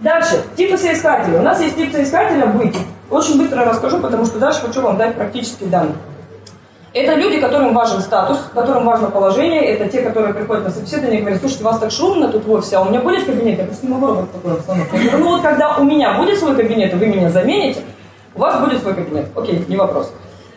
Дальше, типы соискателей. У нас есть тип соискателя быть. Очень быстро расскажу, потому что дальше хочу вам дать практические данные. Это люди, которым важен статус, которым важно положение. Это те, которые приходят на собеседование и говорят, слушайте, у вас так шумно тут в офисе, а у меня будет кабинет? Я просто не могу работать в такой обстановке. Ну вот когда у меня будет свой кабинет, и вы меня замените, у вас будет свой кабинет. Окей, не вопрос.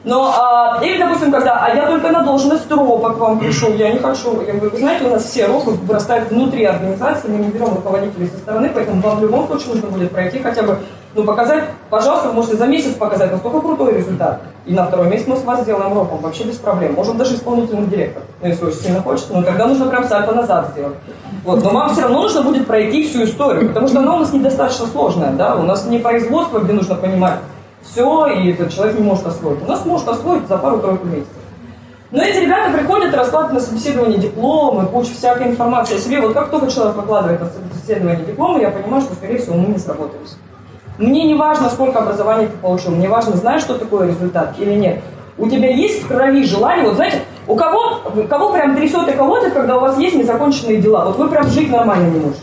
Но, а, или, допустим, когда, а я только на должность ропа к вам пришел, я не хочу. Я говорю, вы знаете, у нас все ропы вырастают внутри организации, мы не берем руководителей со стороны, поэтому вам в любом случае нужно будет пройти хотя бы, ну, показать, пожалуйста, вы можете за месяц показать, насколько крутой результат. И на второй месяц мы с вас сделаем ропом, вообще без проблем. Можем даже исполнительный директор, ну, если очень сильно хочется, но тогда нужно прям сальто назад сделать. Вот, но вам все равно нужно будет пройти всю историю, потому что она у нас недостаточно сложная, да, у нас не производство, где нужно понимать, все, и этот человек не может освоить. У нас может освоить за пару-тройку месяцев. Но эти ребята приходят, раскладывают на собеседование дипломы, кучу всякой информации о себе. Вот как только человек выкладывает на собеседование дипломы, я понимаю, что, скорее всего, мы не сработались. Мне не важно, сколько образований ты получил, мне важно, знаешь, что такое результат или нет. У тебя есть в крови желание, вот знаете, у кого, кого прям трясет и колотит, когда у вас есть незаконченные дела? Вот вы прям жить нормально не можете.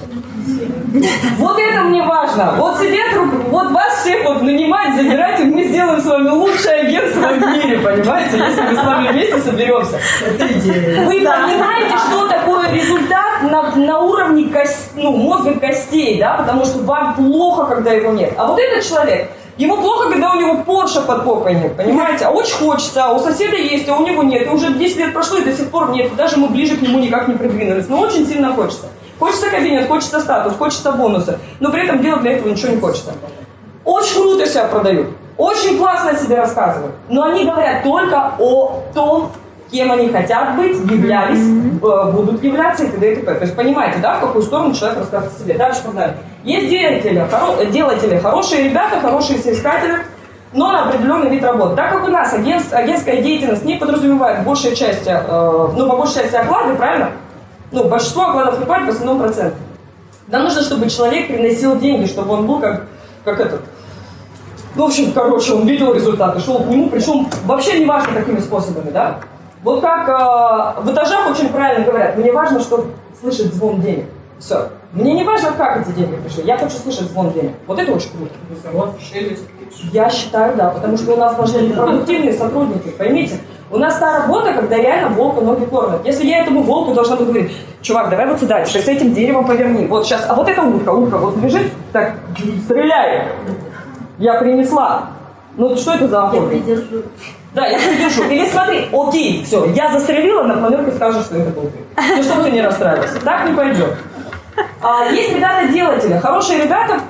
Вот это мне важно. Вот сидят, вот вас всех вот нанимать, забирать, и мы сделаем с вами лучшее агентство в мире, понимаете, если мы с вами вместе соберемся. Вы понимаете, что такое результат на, на уровне кость, ну, мозга костей, да, потому что вам плохо, когда его нет. А вот этот человек, Ему плохо, когда у него Порше под попой нет, понимаете? А очень хочется, а у соседа есть, а у него нет. И уже 10 лет прошло, и до сих пор нет. И даже мы ближе к нему никак не придвинулись. Но очень сильно хочется. Хочется кабинет, хочется статус, хочется бонусы, но при этом делать для этого ничего не хочется. Очень круто себя продают, очень классно о себе рассказывают, но они говорят только о том, кем они хотят быть, являлись, mm-hmm. будут являться и т.д. и т.п. То есть понимаете, да, в какую сторону человек рассказывает о себе. Дальше погнали. Есть делатели, хоро- делатели, хорошие ребята, хорошие соискатели, но на определенный вид работы. Так как у нас агентство, агентская деятельность не подразумевает большая часть, э, ну, по большей части оклады, правильно? Ну, большинство окладов покупают в основном процент. Нам нужно, чтобы человек приносил деньги, чтобы он был как, как этот. Ну, в общем, короче, он видел результаты, шел к нему, причем вообще не важно какими способами, да? Вот как э, в этажах очень правильно говорят, мне важно, чтобы слышать звон денег. Все. Мне не важно, как эти деньги пришли, я хочу слышать звон денег. Вот это очень круто. Я считаю, да, потому что у нас должны быть продуктивные сотрудники, поймите. У нас та работа, когда реально волку ноги кормят. Если я этому волку должна буду говорить, чувак, давай вот сюда, с этим деревом поверни. Вот сейчас, а вот это утка, утка, вот бежит, так, стреляй. Я принесла. Ну что это за охота? Я придержу. Да, я придержу. Или смотри, окей, все, я застрелила, на планерке скажешь, что это был ты. Ну, чтобы ты не расстраивался. Так не пойдет. А, есть ребята-делатели. Хорошие ребята,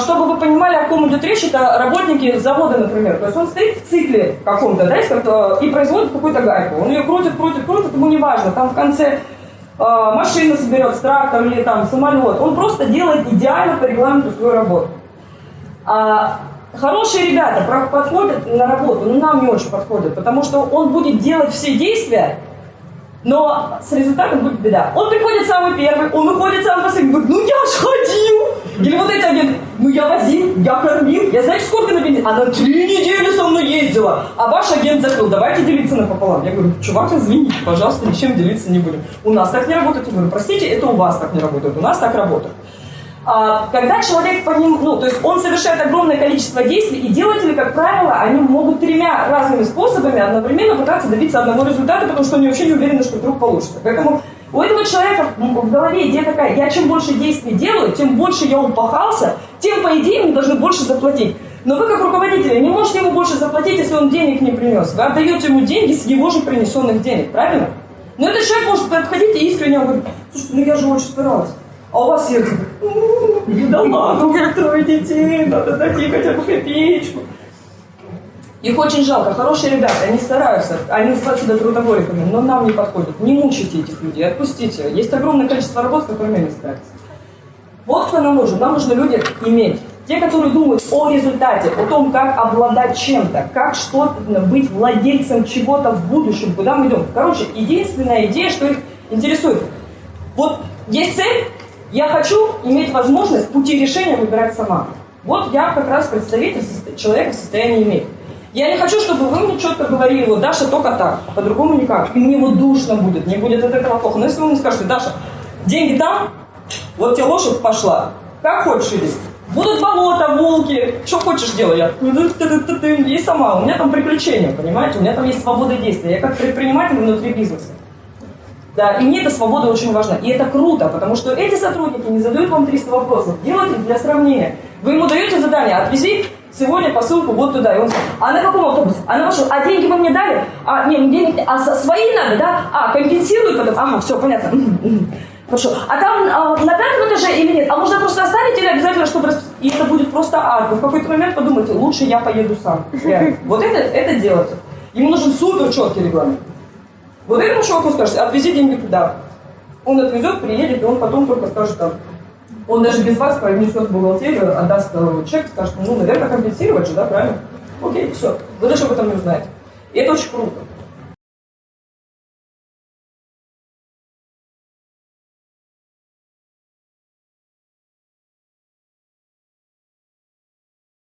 чтобы вы понимали, о ком идет речь, это работники завода, например. То есть он стоит в цикле каком-то, да, и производит какую-то гайку. Он ее крутит, крутит, крутит, ему не важно. Там в конце а, машина соберет, трактор или там самолет. Он просто делает идеально по регламенту свою работу. А, хорошие ребята подходят на работу, но нам не очень подходят, потому что он будет делать все действия, но с результатом будет беда. Он приходит самый первый, он уходит самый последний, говорит, ну я ж ходил. Или вот эти агенты, ну я возил, я кормил. Я знаете, сколько на бензин? Она три недели со мной ездила. А ваш агент закрыл, давайте делиться напополам. Я говорю, чувак, извините, пожалуйста, ничем делиться не будем. У нас так не работает. Я говорю, простите, это у вас так не работает, у нас так работает. А, когда человек по ним, ну, то есть он совершает огромное количество действий, и делатели, как правило, они могут тремя разными способами одновременно пытаться добиться одного результата, потому что они вообще не уверены, что вдруг получится. Поэтому у этого человека в голове идея такая, я чем больше действий делаю, тем больше я упахался, тем, по идее, мне должны больше заплатить. Но вы, как руководитель, не можете ему больше заплатить, если он денег не принес. Вы отдаете ему деньги с его же принесенных денег, правильно? Но этот человек может подходить и искренне говорить, слушай, ну я же очень старалась. А у вас сердце да ладно, у меня трое детей, надо найти хотя бы копеечку. Их очень жалко. Хорошие ребята, они стараются, они называют себя трудоголиками, но нам не подходят. Не мучайте этих людей, отпустите. Есть огромное количество работ, с которыми они справятся. Вот кто нам нужен. Нам нужны люди иметь. Те, которые думают о результате, о том, как обладать чем-то, как что-то, быть владельцем чего-то в будущем, куда мы идем. Короче, единственная идея, что их интересует. Вот есть цель, я хочу иметь возможность пути решения выбирать сама. Вот я как раз представитель человека в состоянии иметь. Я не хочу, чтобы вы мне четко говорили, вот, Даша, только так, а по-другому никак. И мне вот душно будет, мне будет от этого плохо. Но если вы мне скажете, Даша, деньги там, вот тебе лошадь пошла, Как хочешь иди. Будут болота, волки, что хочешь делай. Я и сама. У меня там приключения, понимаете? У меня там есть свобода действия. Я как предприниматель внутри бизнеса. Да, и мне эта свобода очень важна. И это круто, потому что эти сотрудники не задают вам 300 вопросов. Делайте для сравнения. Вы ему даете задание, отвези сегодня посылку вот туда. И он сказал, а на каком автобусе? А на вашем? А деньги вы мне дали? А, нет, денег нет. А свои надо, да? А, компенсируют потом? Ага, все, понятно. Хорошо. А там а, на пятом этаже или нет? А можно просто оставить или обязательно, чтобы... И это будет просто ад. В какой-то момент подумайте, лучше я поеду сам. Реально. Вот это, это делайте. Ему нужен супер четкий регламент. Вот этому чуваку скажете, отвези деньги туда. Он отвезет, приедет, и он потом только скажет там, он даже без вас принесет в бухгалтерию, отдаст э, чек, скажет, ну, наверное, компенсировать же, да, правильно? Окей, все. Вы даже об этом не узнаете. И это очень круто.